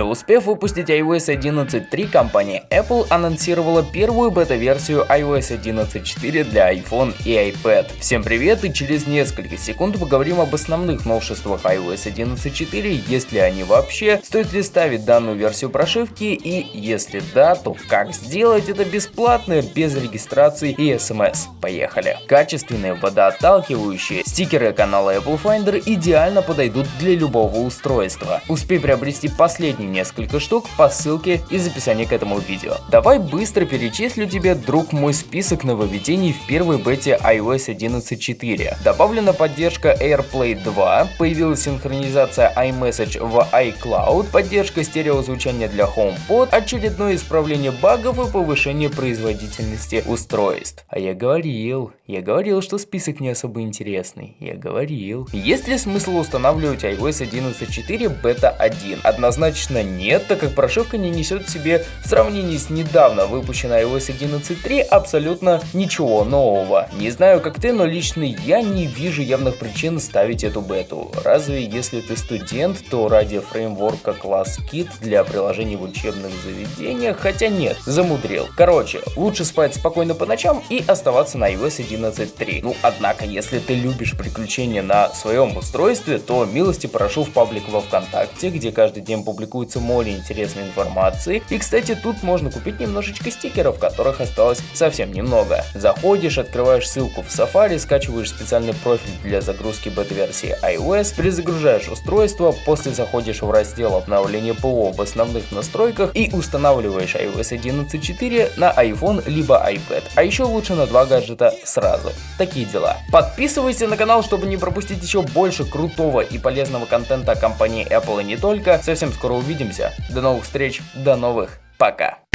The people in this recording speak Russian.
Не успев выпустить iOS 11.3, компания Apple анонсировала первую бета-версию iOS 11.4 для iPhone и iPad. Всем привет и через несколько секунд поговорим об основных новшествах iOS 11.4, есть ли они вообще, стоит ли ставить данную версию прошивки и если да, то как сделать это бесплатно, без регистрации и смс. Поехали! Качественные водоотталкивающие стикеры канала Apple Finder идеально подойдут для любого устройства. Успей приобрести последний несколько штук по ссылке из описания к этому видео. Давай быстро перечислю тебе, друг мой, список нововведений в первой бете iOS 11.4. Добавлена поддержка AirPlay 2, появилась синхронизация iMessage в iCloud, поддержка стереозвучания для HomePod, очередное исправление багов и повышение производительности устройств. А я говорил, я говорил, что список не особо интересный. Я говорил. Есть ли смысл устанавливать iOS 11.4 бета 1? Однозначно Конечно нет, так как прошивка не несет в себе в сравнении с недавно выпущенной iOS 11.3 абсолютно ничего нового. Не знаю как ты, но лично я не вижу явных причин ставить эту бету. Разве если ты студент, то ради фреймворка класс Kit для приложений в учебных заведениях, хотя нет, замудрил. Короче, лучше спать спокойно по ночам и оставаться на iOS 11.3. Ну, однако, если ты любишь приключения на своем устройстве, то милости прошу в паблик во Вконтакте, где каждый день публикую публикуется море интересной информации. И, кстати, тут можно купить немножечко стикеров, которых осталось совсем немного. Заходишь, открываешь ссылку в Safari, скачиваешь специальный профиль для загрузки бета-версии iOS, перезагружаешь устройство, после заходишь в раздел обновления ПО в основных настройках и устанавливаешь iOS 11.4 на iPhone либо iPad. А еще лучше на два гаджета сразу. Такие дела. Подписывайся на канал, чтобы не пропустить еще больше крутого и полезного контента компании Apple и не только. Совсем скоро увидимся увидимся. До новых встреч, до новых, пока.